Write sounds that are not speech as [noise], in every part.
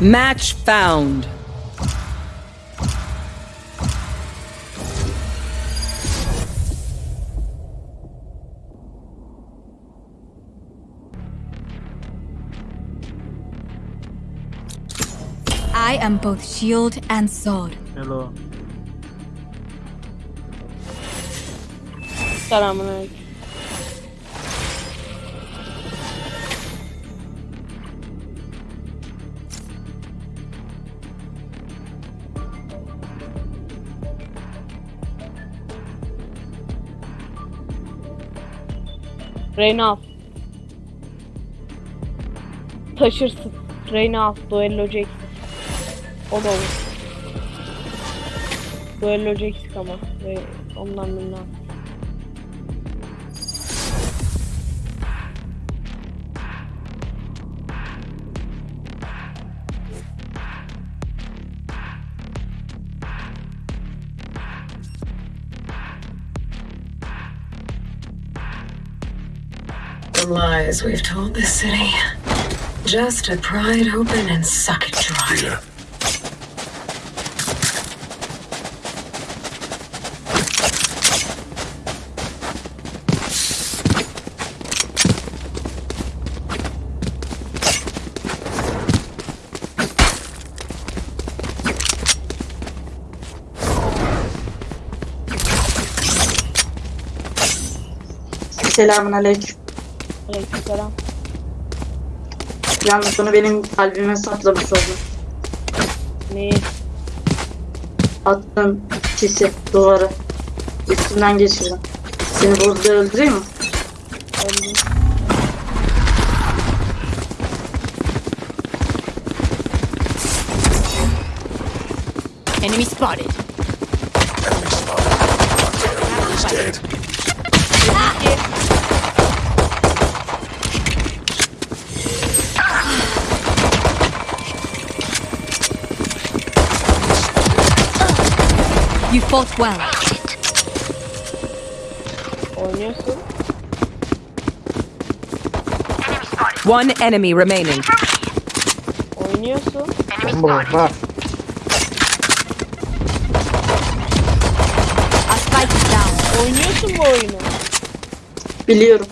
Match found. I am both shield and sword. Hello. Selamünaleyküm. Reyna. Taşırsın. Reyna al. Duellocu eksik. O da olur. Duellocu eksik ama. Ondan birini lies we've told this city. Just to pry it open and suck it dry. Here. Selamun Aleykümselam. Yalnız bunu benim kalbime saplamış oldun. Neyi? Attın kisi duvarı. Üstünden geçirdim. Seni burada öldüreyim mi? Öldüm. Enemy spotted. Enemy spotted. Enemy is You fought well. One enemy remaining. Oynuyorsun. Bomba var. Spike is down. Oynuyorsun bu oyunu. Biliyorum.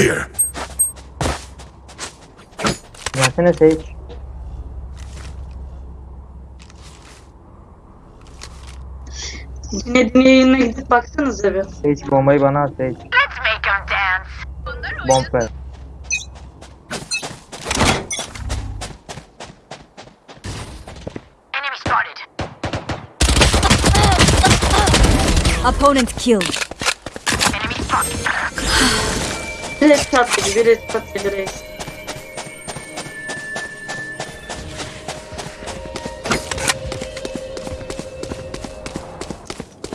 Here. Gelsene Sage. Dinlediğin yayınına gidip baksanıza bir. Sage bombayı bana at Sage. Bomb ver. Opponent killed. Biri headshot yedi, biri headshot yedi reis.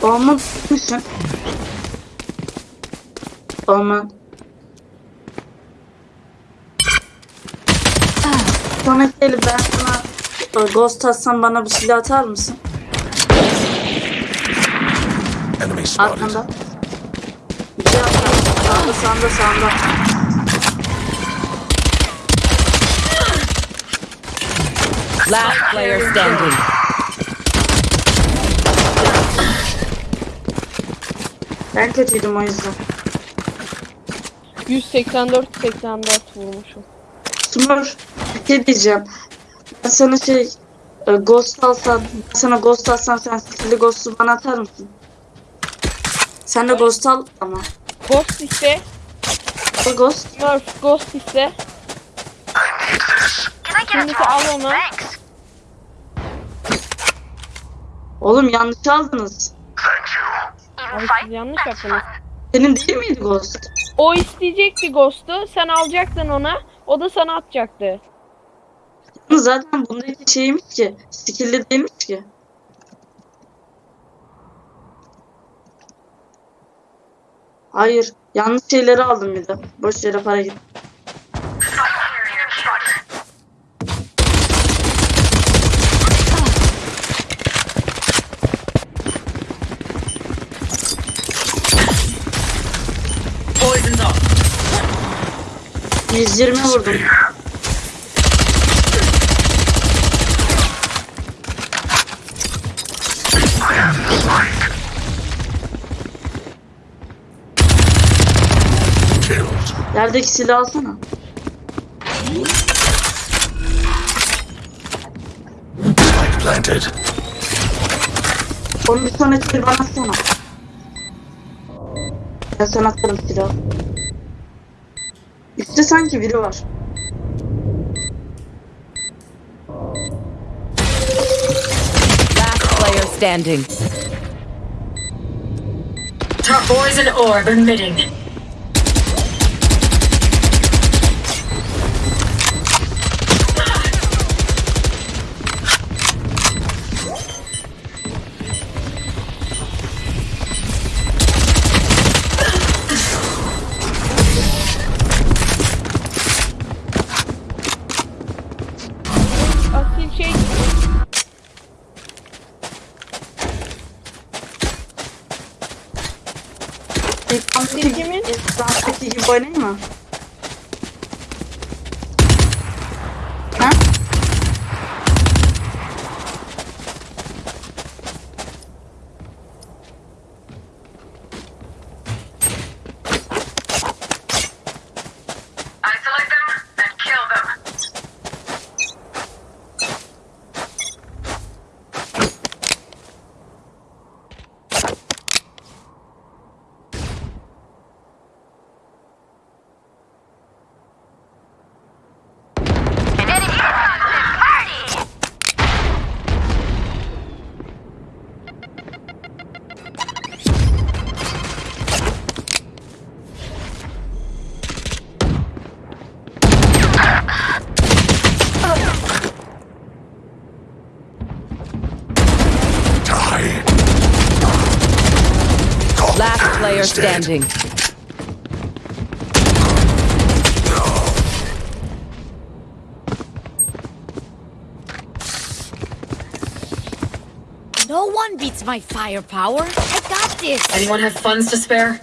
Olmaz mısın? Olmaz. Samet Deli ben sana ghost atsam bana bir silah atar mısın? Arkanda. Sağda sağda sağda. Last player standing. Ben kötüydüm o yüzden. 184 84 vurmuşum. Smurf bir şey diyeceğim. Ben sana şey e, ghost alsam, ben sana ghost alsam sen skill'li ghost'u bana atar mısın? Sen de ghost al ama. Ghost iste. Al ghost. Murph Ghost iste. Şimdi al onu. Oğlum yanlış aldınız. Siz yanlış yaptınız. Senin değil miydi ghost? O isteyecekti Ghost'u. Sen alacaktın ona. O da sana atacaktı. Zaten bundaki şeymiş ki. Skill'li değilmiş ki. Hayır. Yanlış şeyleri aldım bir de. Boş yere para gitti. Yüz yirmi vurdum. Yerdeki silahı alsana. Spike planted. Onu bir sonraki bir bana atsana. Ben sana atarım silahı. Üstte sanki biri var. Last player standing. Top boys in orb emitting. Player is dead. standing. No one beats my firepower. I got this. Anyone have funds to spare?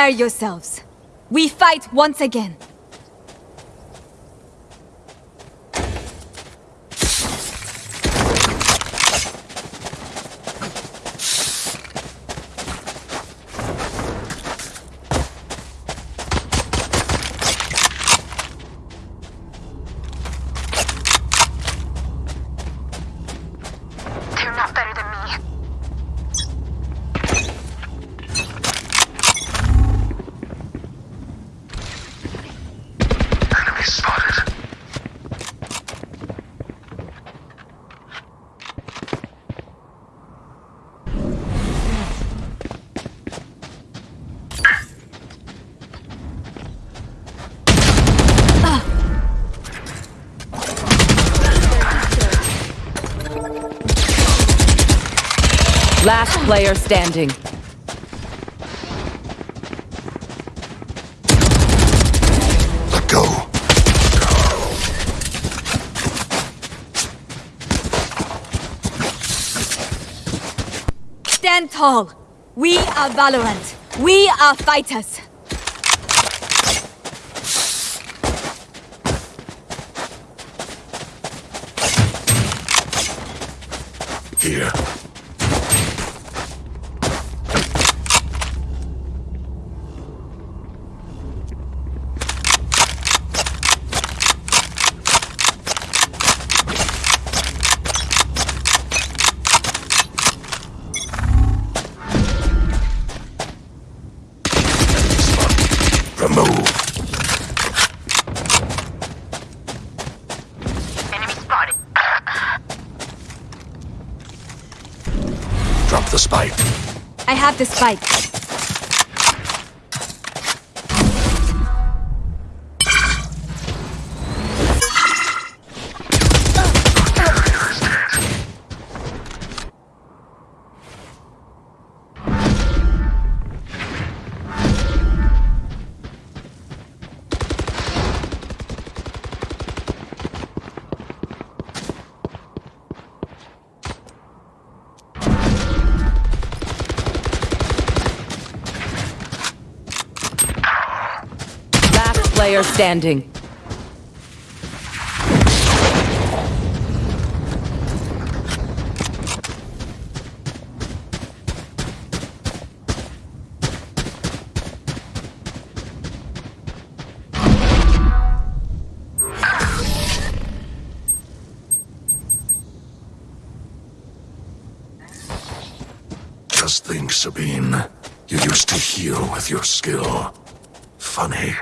Prepare yourselves. We fight once again. Last player standing. Let go. Stand tall. We are Valorant. We are fighters. Here. Remove. Enemy spotted. Drop the spike. I have standing. Just think, Sabine. You used to heal with your skill. Funny.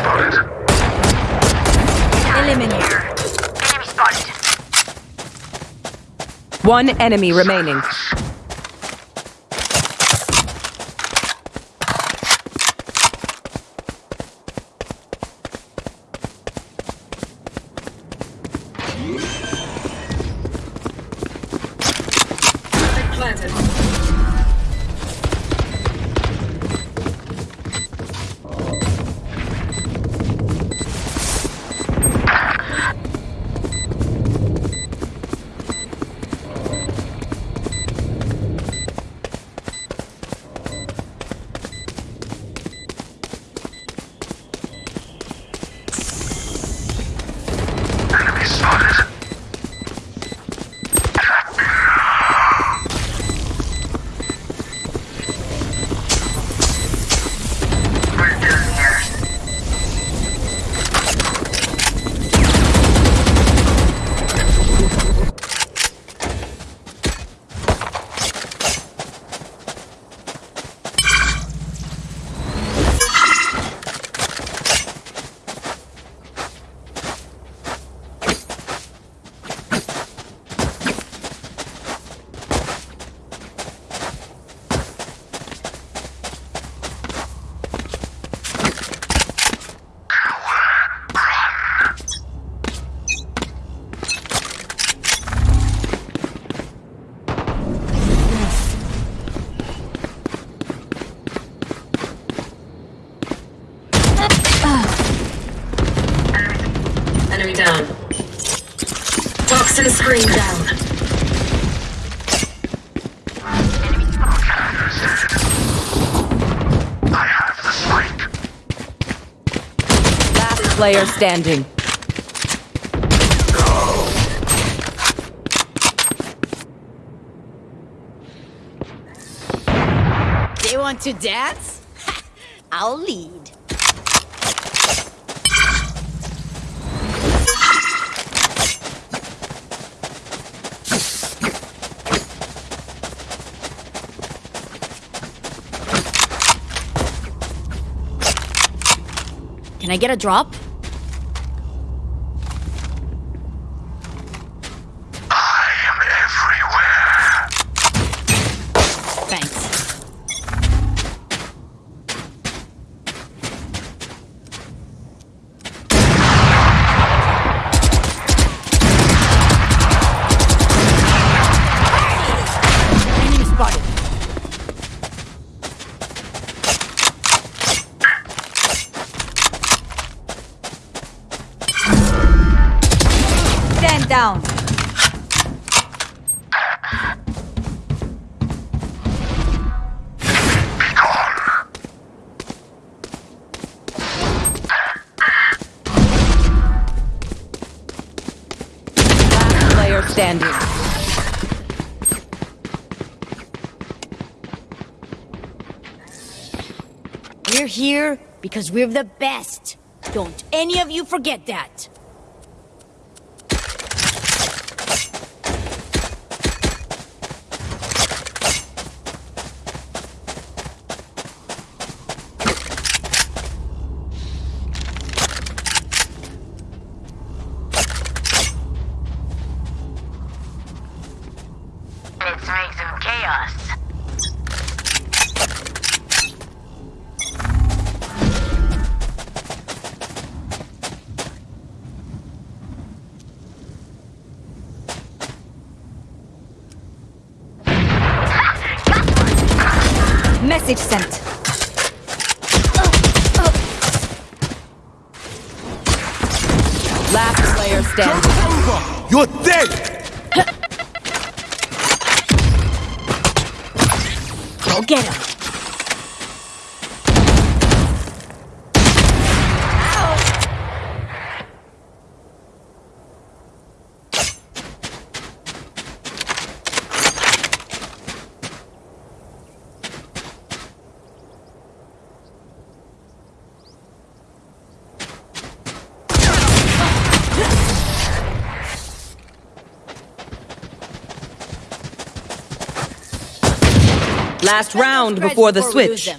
Spotted. Eliminate. Enemy spotted. One enemy remaining. Player standing. They want to dance? [laughs] I'll lead. Can I get a drop? We're here because we're the best. Don't any of you forget that. Make some chaos. Message sent. Last player standing. You're dead! Go get him. Last round before the switch.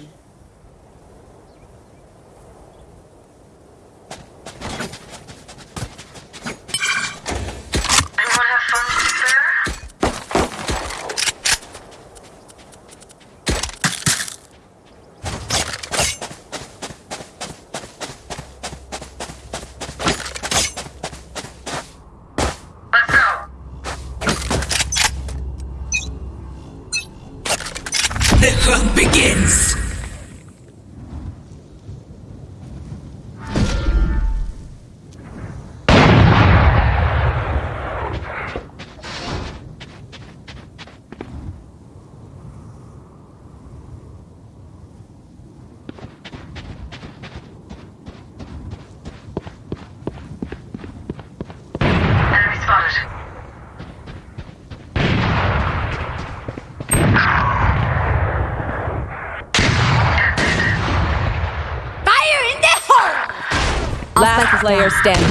Player standing.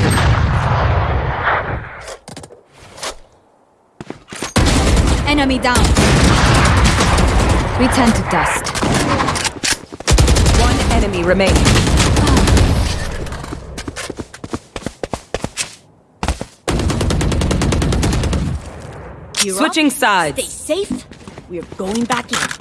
Enemy down. We turn to dust. One enemy remaining. You're Switching sides. Stay safe. We're going back in.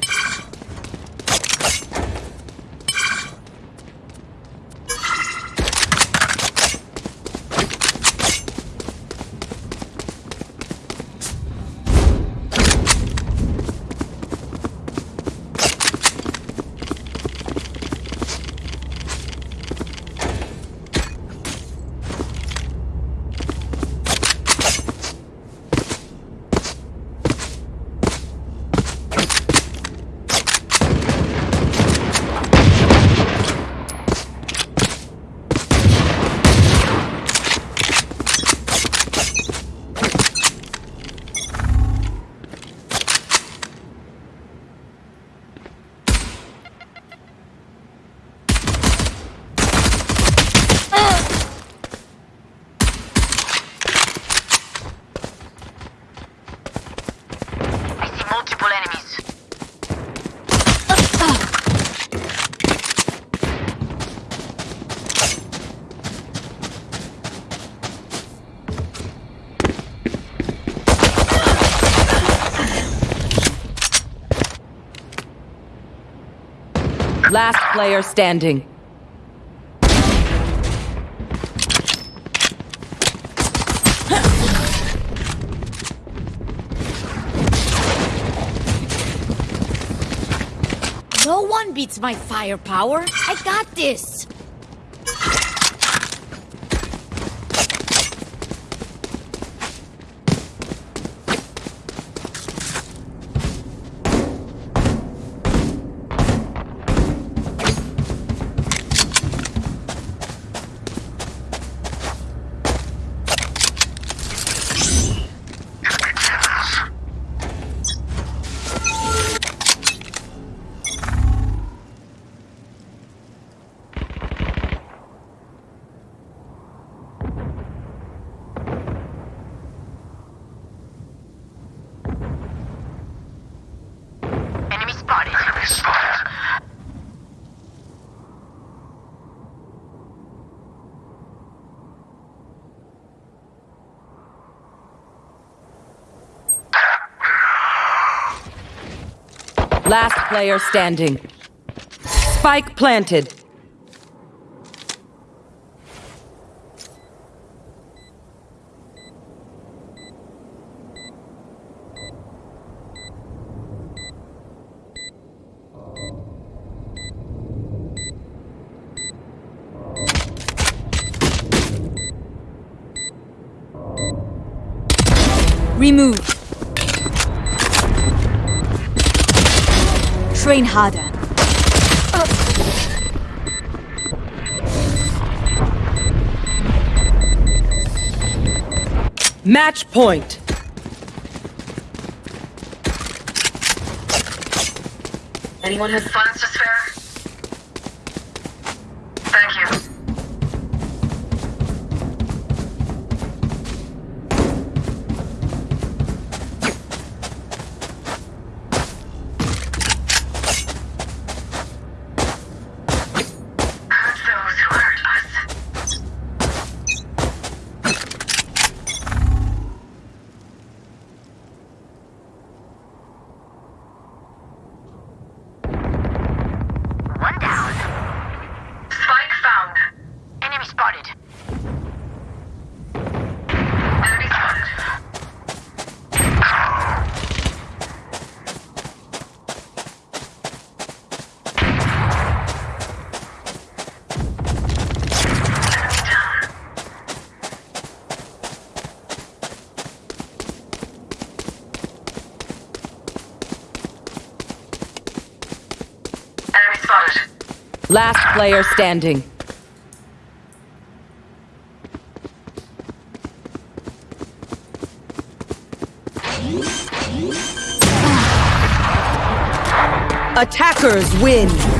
Last player standing. No one beats my firepower. I got this. Last player standing. Spike planted. Train harder. Match point. Anyone have Funds to spare? Last player standing. Attackers win.